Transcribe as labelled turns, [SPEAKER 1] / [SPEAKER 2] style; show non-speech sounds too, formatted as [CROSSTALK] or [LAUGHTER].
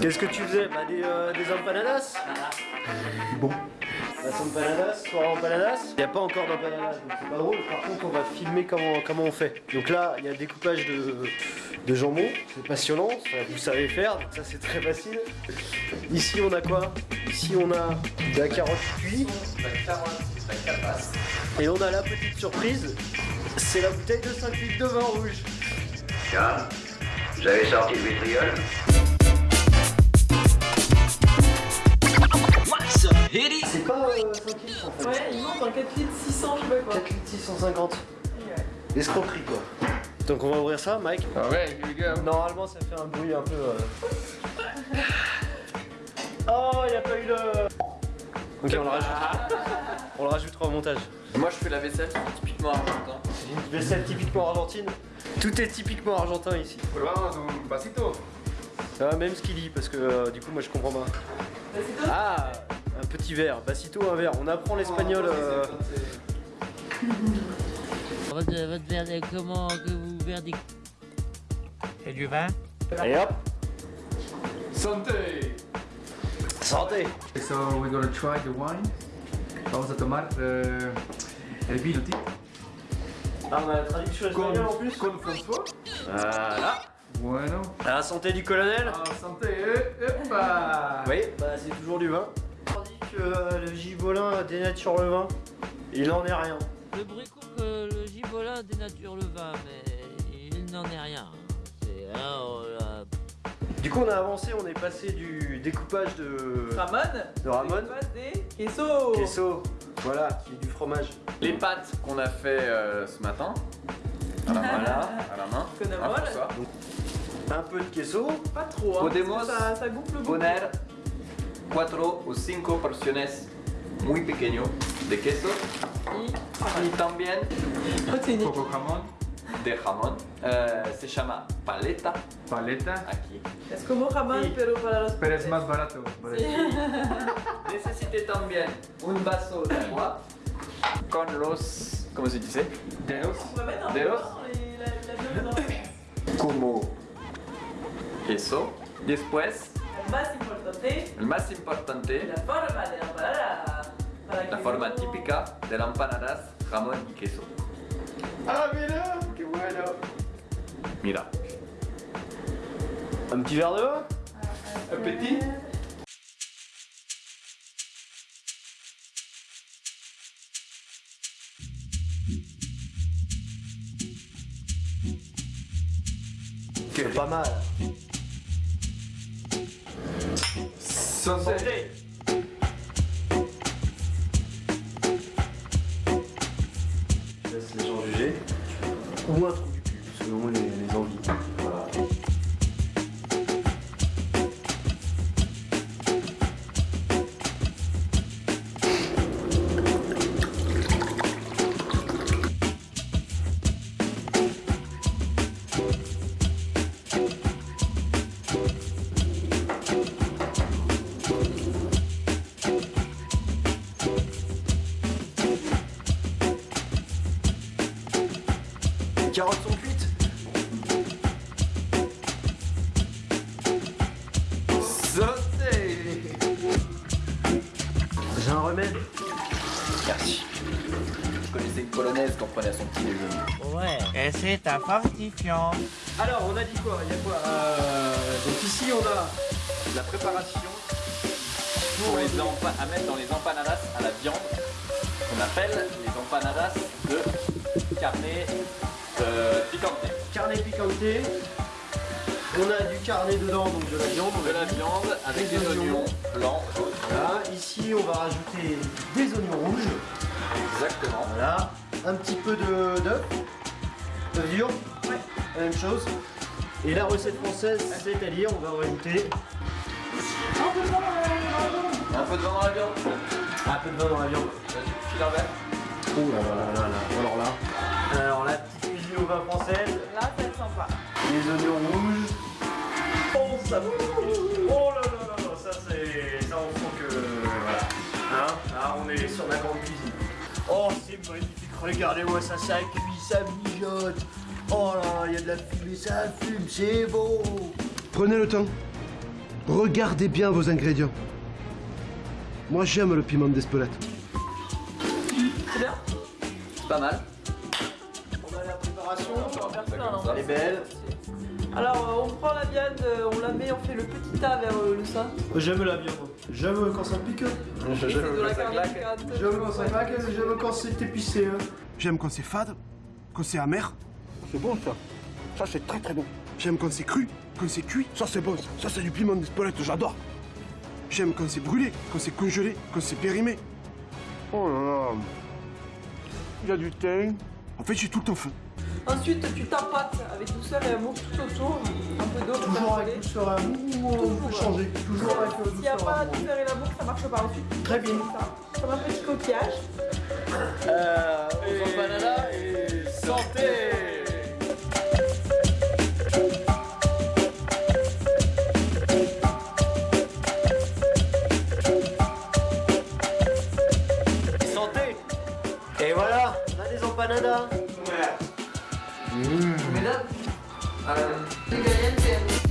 [SPEAKER 1] Qu'est-ce que tu faisais? Bah des, euh, des empanadas Bon. Las empanadas, soir empanadas. Il n'y a pas encore d'empanadas, donc c'est pas drôle. Par contre, on va filmer comment, comment on fait. Donc là, il y a découpage de, de jambon. C'est passionnant, ça, vous savez faire, donc ça c'est très facile. Ici, on a quoi? Ici, on a de la carotte cuite. Et on a la petite surprise, c'est la bouteille de 5 litres de vin rouge.
[SPEAKER 2] Tiens, vous avez sorti le vitriol?
[SPEAKER 1] C'est pas euh, 5 litres en fait.
[SPEAKER 3] Ouais, il manque un 4 litres 600, je sais pas quoi.
[SPEAKER 1] 4 litres 650. Escroquerie quoi. Donc on va ouvrir ça, Mike.
[SPEAKER 4] We go.
[SPEAKER 1] Normalement ça fait un bruit un peu... euh. Oh, il a pas eu le... Ok, on le rajoutera. On le rajoutera au montage.
[SPEAKER 4] Moi je fais la vaisselle typiquement argentin.
[SPEAKER 1] Une vaisselle typiquement argentine. Tout est typiquement argentin ici. Ça va même ce qu'il dit parce que euh, du coup moi je comprends pas. Ah un petit verre, Bassito un verre. On apprend l'espagnol. euh, [LAUGHS]
[SPEAKER 5] Votre, votre verre de- comment que vous verdict?
[SPEAKER 6] Et du vin
[SPEAKER 1] Et hop,
[SPEAKER 4] Santé
[SPEAKER 1] santé.
[SPEAKER 7] So we're gonna try the wine. Vamos a tomar eh, el vino tinto
[SPEAKER 1] Ah on a la traduction espagnole en plus.
[SPEAKER 7] con François.
[SPEAKER 1] Voilà.
[SPEAKER 7] Bueno.
[SPEAKER 1] À la santé du colonel.
[SPEAKER 7] Ah, santé. Eh, epa.
[SPEAKER 1] Oui, bah c'est toujours du vin. Que euh, le gibolin dénature le vin. Il n'en est rien.
[SPEAKER 5] Le bruit court que le gibolin dénature le vin, mais il n'en est rien. C'est hein, là.
[SPEAKER 1] Du coup on a avancé, on est passé du découpage de
[SPEAKER 3] Ramon
[SPEAKER 1] de Ramon.
[SPEAKER 3] Passe des queso
[SPEAKER 1] Queso, voilà, qui est du fromage.
[SPEAKER 4] Les pâtes qu'on a fait euh, ce matin. À la main.
[SPEAKER 1] Voilà.
[SPEAKER 4] À la main.
[SPEAKER 3] Con
[SPEAKER 4] Un
[SPEAKER 1] peu de queso.
[SPEAKER 3] Pas trop, hein.
[SPEAKER 4] Podemos
[SPEAKER 3] ça, ça beaucoup.
[SPEAKER 4] Poner 4 o 5 porciones muy pequeño de queso y también
[SPEAKER 3] Protéinique.
[SPEAKER 7] Poco jamón.
[SPEAKER 4] de jamón. Eh, se llama paleta
[SPEAKER 7] Paleta.
[SPEAKER 4] aquí.
[SPEAKER 3] Es como Ramon,
[SPEAKER 1] Sí.
[SPEAKER 3] pero para los
[SPEAKER 7] Pero es más barato.
[SPEAKER 3] Sí. [LAUGHS]
[SPEAKER 4] Necesité también un vaso de agua con los, ¿cómo se dice?
[SPEAKER 7] Dedos.
[SPEAKER 4] Dedos. Como queso. Después,
[SPEAKER 3] importante,
[SPEAKER 4] el más importante,
[SPEAKER 3] la forma de la empanada. Para
[SPEAKER 4] la forma
[SPEAKER 3] no-
[SPEAKER 4] típica de la empanadas, jamón y queso.
[SPEAKER 1] Ah mira, qué bueno.
[SPEAKER 4] Mira.
[SPEAKER 1] Un petit verre de vin
[SPEAKER 4] Un petit
[SPEAKER 1] C'est pas mal.
[SPEAKER 4] Santé.
[SPEAKER 1] Je laisse les gens juger. Ou un cul, selon les, les envies. Les carottes sont cuites
[SPEAKER 4] Santé.
[SPEAKER 1] J'ai un remède.
[SPEAKER 4] Merci. Je connaissais une polonaise qu'on prenait à son petit déjeuner.
[SPEAKER 5] Ouais.
[SPEAKER 6] Et c'est un fortifiant.
[SPEAKER 1] Alors, on a dit quoi? Il y a quoi? Euh, Donc ici, on a
[SPEAKER 4] La préparation pour les à mettre dans les empanadas à la viande qu'on appelle les empanadas de carne euh, picante.
[SPEAKER 1] carne picante. On a du carnet dedans, donc de la viande.
[SPEAKER 4] De la viande avec
[SPEAKER 1] Des
[SPEAKER 4] des
[SPEAKER 1] oignons.
[SPEAKER 4] oignons blancs, jaunes.
[SPEAKER 1] Voilà, ici, on va rajouter des oignons rouges.
[SPEAKER 4] Exactement.
[SPEAKER 1] Voilà, un petit peu de d'œuf, de viande,
[SPEAKER 3] Ouais.
[SPEAKER 1] la même chose. Et la recette française, c'est-à-dire, on va rajouter
[SPEAKER 3] Un peu de vin dans la-
[SPEAKER 4] Un peu de vin dans la viande.
[SPEAKER 1] un peu de vin dans la viande.
[SPEAKER 4] Vas-y, file un verre.
[SPEAKER 1] Oh là là là là alors là. Alors la au vin française,
[SPEAKER 3] Là, ça sent pas.
[SPEAKER 1] les oignons rouges. Oh ça Oh là là là là, ça c'est. Ça on sent que. Voilà. Hein Là on est sur la grande cuisine. Oh c'est magnifique, regardez-moi ça, ça cuit, ça mijote. Oh là, il y a de la fumée, ça fume, c'est beau. Prenez le temps.
[SPEAKER 8] Regardez bien vos ingrédients. Moi j'aime le piment d'Espelette.
[SPEAKER 3] C'est bien
[SPEAKER 4] C'est pas mal.
[SPEAKER 1] Préparation.
[SPEAKER 3] Non
[SPEAKER 1] Elle est belle.
[SPEAKER 3] Alors, euh, on prend la viande, euh, on la met, on fait le petit tas vers euh, le sein.
[SPEAKER 1] J'aime la viande. J'aime quand ça pique. J'aime quand ça claque. J'aime quand c'est épicé. hein.
[SPEAKER 8] J'aime quand c'est fade, quand c'est amer. C'est bon ça. Ça c'est très très bon. J'aime quand c'est cru, quand c'est cuit. Ça c'est bon. Ça, ça c'est du piment d'Espelette, j'adore. J'aime quand c'est brûlé, quand c'est congelé, quand c'est périmé. Oh là là. Il y a du thym. En fait j'ai tout le temps faim.
[SPEAKER 3] Ensuite, tu tapates avec douceur et amour tout autour. Un peu d'eau pour
[SPEAKER 1] Toujours
[SPEAKER 3] faire
[SPEAKER 1] avec et amour ou on
[SPEAKER 3] Toujours,
[SPEAKER 1] peut changer Toujours avec
[SPEAKER 3] S'il n'y a
[SPEAKER 1] douceur
[SPEAKER 3] pas
[SPEAKER 1] et
[SPEAKER 3] la
[SPEAKER 1] amour.
[SPEAKER 3] douceur et l'amour, ça marche pas ensuite.
[SPEAKER 1] Très bien.
[SPEAKER 3] Ça, comme un petit coquillage.
[SPEAKER 4] Euh, aux et santé
[SPEAKER 1] Santé empanadas.
[SPEAKER 3] Ingredientes